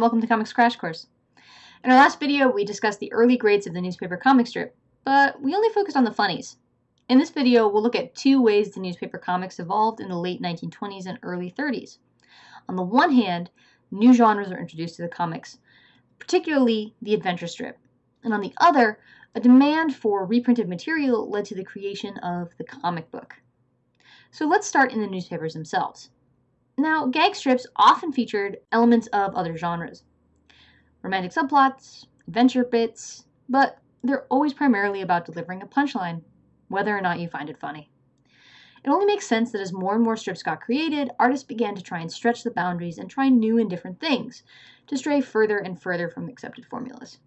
welcome to Comics Crash Course. In our last video, we discussed the early grades of the newspaper comic strip, but we only focused on the funnies. In this video, we'll look at two ways the newspaper comics evolved in the late 1920s and early 30s. On the one hand, new genres were introduced to the comics, particularly the adventure strip. And on the other, a demand for reprinted material led to the creation of the comic book. So let's start in the newspapers themselves. Now, gag strips often featured elements of other genres. Romantic subplots, adventure bits, but they're always primarily about delivering a punchline, whether or not you find it funny. It only makes sense that as more and more strips got created, artists began to try and stretch the boundaries and try new and different things, to stray further and further from accepted formulas.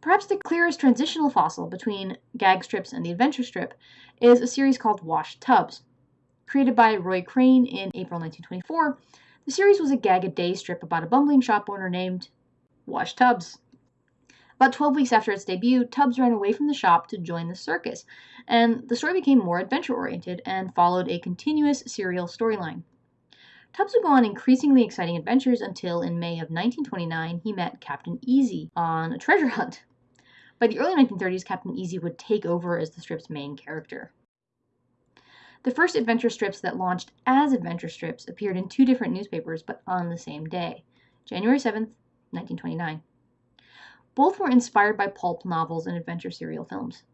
Perhaps the clearest transitional fossil between gag strips and the adventure strip is a series called Wash Tubbs, Created by Roy Crane in April 1924, the series was a gag-a-day strip about a bumbling shop owner named Wash Tubbs. About 12 weeks after its debut, Tubbs ran away from the shop to join the circus, and the story became more adventure-oriented and followed a continuous serial storyline. Tubbs would go on increasingly exciting adventures until in May of 1929 he met Captain Easy on a treasure hunt. By the early 1930s, Captain Easy would take over as the strip's main character. The first adventure strips that launched as adventure strips appeared in two different newspapers, but on the same day, January 7, 1929. Both were inspired by pulp novels and adventure serial films.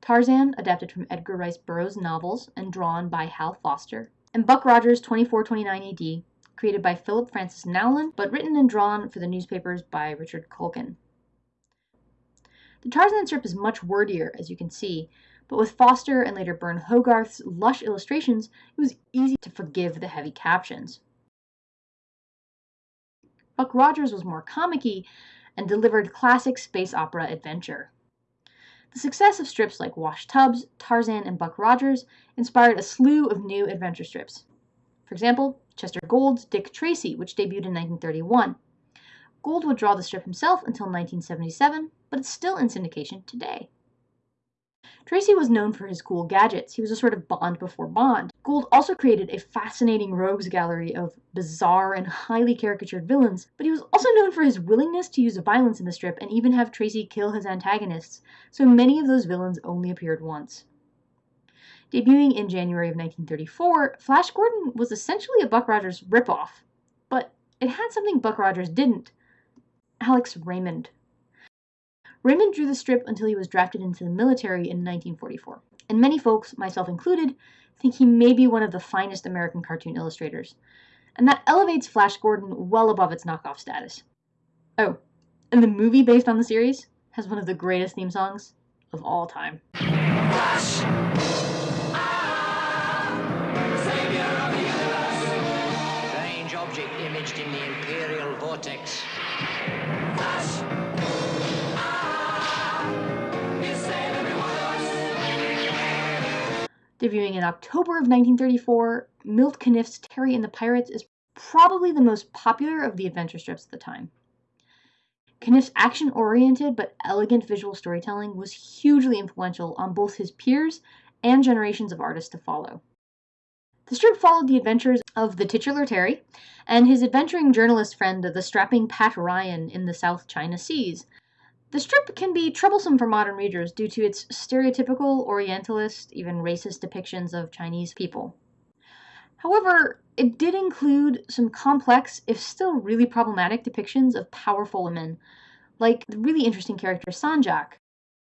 Tarzan, adapted from Edgar Rice Burroughs' novels and drawn by Hal Foster, and Buck Rogers 2429 AD, created by Philip Francis Nowlin, but written and drawn for the newspapers by Richard Culkin. The Tarzan strip is much wordier, as you can see, but with Foster and later Burne Hogarth's lush illustrations, it was easy to forgive the heavy captions. Buck Rogers was more comic and delivered classic space opera adventure. The success of strips like Wash Tubbs, Tarzan, and Buck Rogers inspired a slew of new adventure strips. For example, Chester Gould's Dick Tracy, which debuted in 1931. Gould would draw the strip himself until 1977, but it's still in syndication today. Tracy was known for his cool gadgets. He was a sort of Bond before Bond. Gould also created a fascinating rogues gallery of bizarre and highly caricatured villains, but he was also known for his willingness to use violence in the strip and even have Tracy kill his antagonists, so many of those villains only appeared once. Debuting in January of 1934, Flash Gordon was essentially a Buck Rogers ripoff, but it had something Buck Rogers didn't Alex Raymond. Raymond drew the strip until he was drafted into the military in 1944, and many folks, myself included, think he may be one of the finest American cartoon illustrators. And that elevates Flash Gordon well above its knockoff status. Oh, and the movie based on the series has one of the greatest theme songs of all time. Flash! Debuting in October of 1934, Milt Caniff's Terry and the Pirates is probably the most popular of the adventure strips at the time. Caniff's action-oriented but elegant visual storytelling was hugely influential on both his peers and generations of artists to follow. The strip followed the adventures of the titular Terry and his adventuring journalist friend, the strapping Pat Ryan, in the South China Seas, the strip can be troublesome for modern readers due to its stereotypical, orientalist, even racist depictions of Chinese people. However, it did include some complex, if still really problematic, depictions of powerful women, like the really interesting character Sanjak,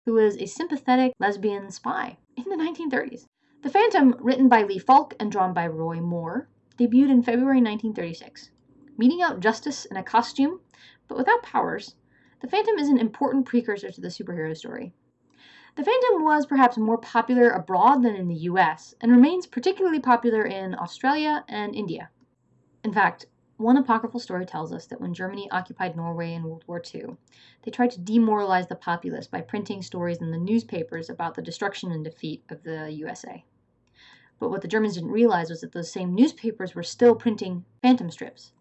who was a sympathetic lesbian spy in the 1930s. The Phantom, written by Lee Falk and drawn by Ray Moore, debuted in February 1936. Meeting out justice in a costume, but without powers, the Phantom is an important precursor to the superhero story. The Phantom was perhaps more popular abroad than in the US, and remains particularly popular in Australia and India. In fact, one apocryphal story tells us that when Germany occupied Norway in World War II, they tried to demoralize the populace by printing stories in the newspapers about the destruction and defeat of the USA. But what the Germans didn't realize was that those same newspapers were still printing phantom strips.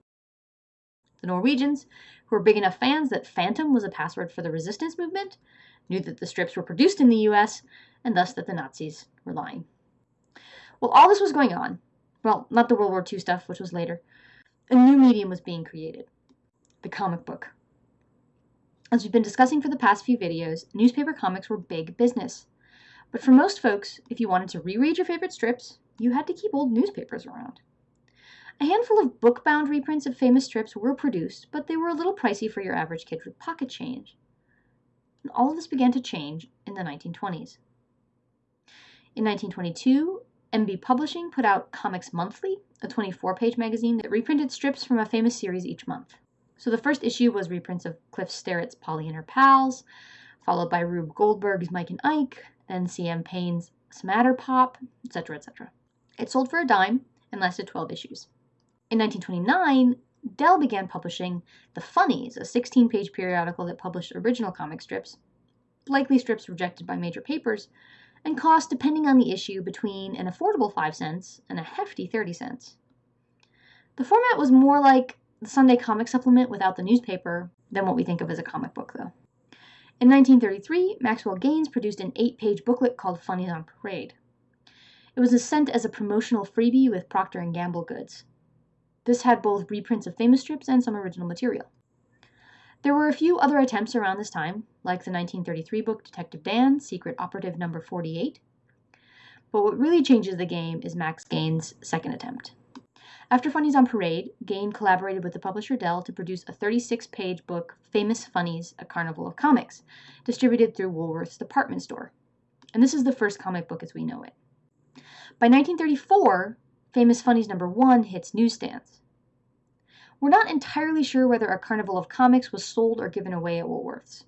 The Norwegians, who were big enough fans that Phantom was a password for the resistance movement, knew that the strips were produced in the US, and thus that the Nazis were lying. While all this was going on, well, not the World War II stuff, which was later, a new medium was being created the comic book. As we've been discussing for the past few videos, newspaper comics were big business. But for most folks, if you wanted to reread your favorite strips, you had to keep old newspapers around. A handful of book-bound reprints of famous strips were produced, but they were a little pricey for your average kid with pocket change. And all of this began to change in the 1920s. In 1922, Embee Publishing put out Comics Monthly, a 24-page magazine that reprinted strips from a famous series each month. So the first issue was reprints of Cliff Sterritt's Polly and Her Pals, followed by Rube Goldberg's Mike and Ike, then C.M. Payne's Smatter Pop, etc., etc. It sold for a dime and lasted 12 issues. In 1929, Dell began publishing The Funnies, a 16 page periodical that published original comic strips, likely strips rejected by major papers, and cost, depending on the issue, between an affordable 5 cents and a hefty 30 cents. The format was more like the Sunday comic supplement without the newspaper than what we think of as a comic book, though. In 1933, Maxwell Gaines produced an eight page booklet called Funnies on Parade. It was sent as a promotional freebie with Procter & Gamble goods. This had both reprints of famous strips and some original material. There were a few other attempts around this time, like the 1933 book Detective Dan, Secret Operative Number 48. But what really changes the game is Max Gaines' second attempt. After Funnies on Parade, Gaines collaborated with the publisher Dell to produce a 36 page book, Famous Funnies A Carnival of Comics, distributed through Woolworth's department store. And this is the first comic book as we know it. By 1934, Famous Funnies number 1 hits newsstands. We're not entirely sure whether A Carnival of Comics was sold or given away at Woolworth's.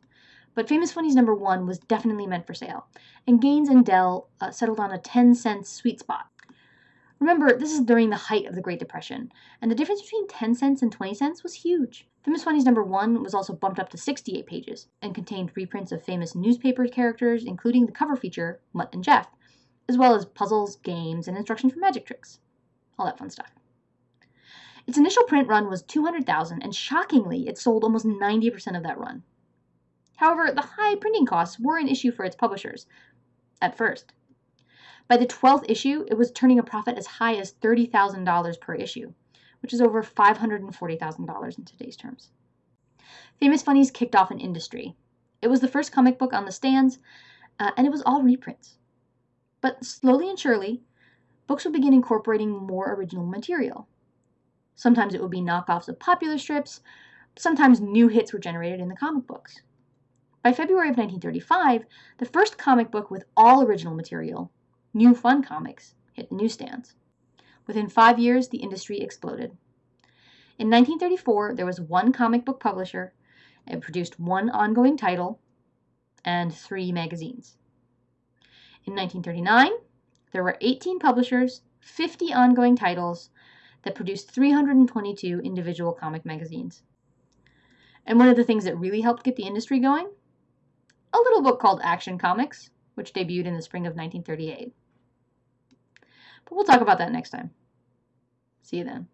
But Famous Funnies number 1 was definitely meant for sale, and Gaines and Dell uh, settled on a 10 cent sweet spot. Remember, this is during the height of the Great Depression, and the difference between 10 cents and 20 cents was huge. Famous Funnies number 1 was also bumped up to 68 pages and contained reprints of famous newspaper characters, including the cover feature, Mutt and Jeff, as well as puzzles, games, and instructions for magic tricks. All that fun stuff. Its initial print run was 200,000, and shockingly, it sold almost 90% of that run. However, the high printing costs were an issue for its publishers at first. By the 12th issue, it was turning a profit as high as $30,000 per issue, which is over $540,000 in today's terms. Famous Funnies kicked off an industry. It was the first comic book on the stands, uh, and it was all reprints. But slowly and surely, books would begin incorporating more original material. Sometimes it would be knockoffs of popular strips, sometimes new hits were generated in the comic books. By February of 1935, the first comic book with all original material New Fun Comics hit the newsstands. Within five years, the industry exploded. In 1934, there was one comic book publisher. It produced one ongoing title and three magazines. In 1939, there were 18 publishers, 50 ongoing titles that produced 322 individual comic magazines. And one of the things that really helped get the industry going? A little book called Action Comics, which debuted in the spring of 1938. But we'll talk about that next time. See you then.